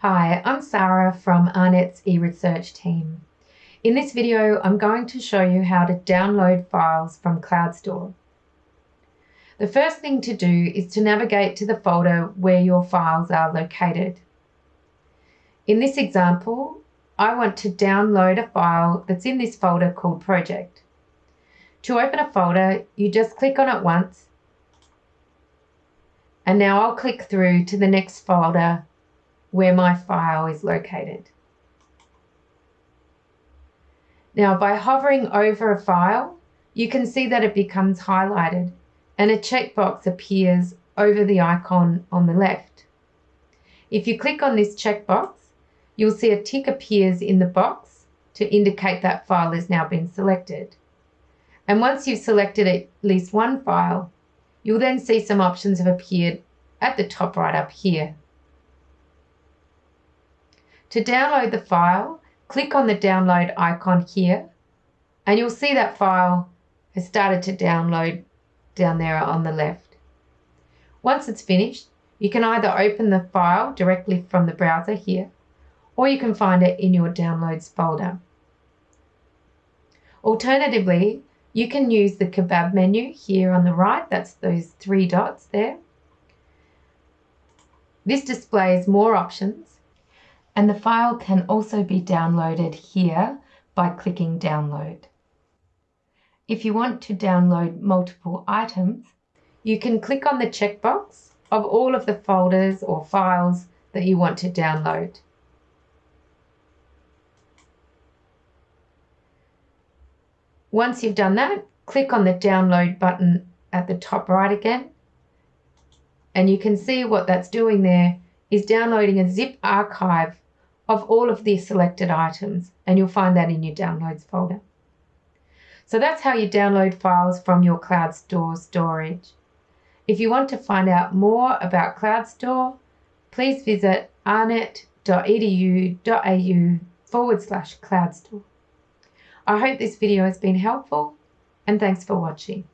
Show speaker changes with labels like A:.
A: Hi, I'm Sarah from AARNet's eResearch team. In this video, I'm going to show you how to download files from CloudStor. The first thing to do is to navigate to the folder where your files are located. In this example, I want to download a file that's in this folder called Project. To open a folder, you just click on it once, and now I'll click through to the next folder where my file is located. Now by hovering over a file, you can see that it becomes highlighted and a checkbox appears over the icon on the left. If you click on this checkbox, you'll see a tick appears in the box to indicate that file has now been selected. And once you've selected at least one file, you'll then see some options have appeared at the top right up here. To download the file, click on the download icon here and you'll see that file has started to download down there on the left. Once it's finished, you can either open the file directly from the browser here or you can find it in your downloads folder. Alternatively, you can use the kebab menu here on the right, that's those three dots there. This displays more options and the file can also be downloaded here by clicking download. If you want to download multiple items, you can click on the checkbox of all of the folders or files that you want to download. Once you've done that, click on the download button at the top right again, and you can see what that's doing there is downloading a zip archive of all of the selected items and you'll find that in your downloads folder. So that's how you download files from your CloudStor storage. If you want to find out more about CloudStor, please visit aarnet.edu.au forward slash CloudStor. I hope this video has been helpful and thanks for watching.